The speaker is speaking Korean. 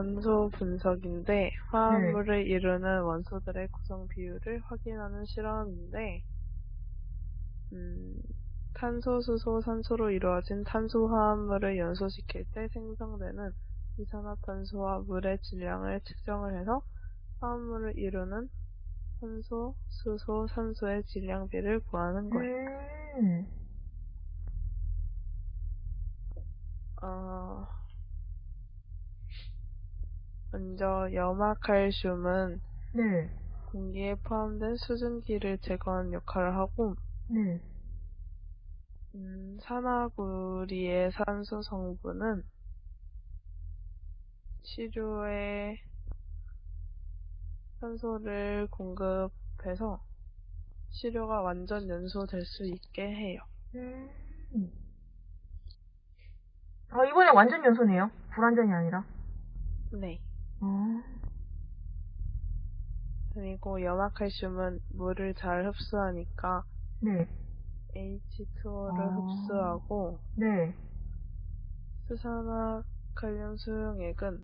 원소 분석인데 화합물을 이루는 원소들의 구성 비율을 확인하는 실험인데 음, 탄소, 수소, 산소로 이루어진 탄소 화합물을 연소시킬 때 생성되는 이산화탄소와 물의 질량을 측정을 해서 화합물을 이루는 산소, 수소, 산소의 질량비를 구하는 거예요. 음. 어, 먼저 염화칼슘은 네. 공기에 포함된 수증기를 제거하는 역할을 하고 네. 음, 산화구리의 산소 성분은 시료에 산소를 공급해서 시료가 완전 연소될 수 있게 해요. 음. 아, 이번에 완전 연소네요. 불완전이 아니라. 네. 어. 그리고 염화칼슘은 물을 잘 흡수하니까 네. H2O를 아. 흡수하고 네. 수산화 칼륨 수용액은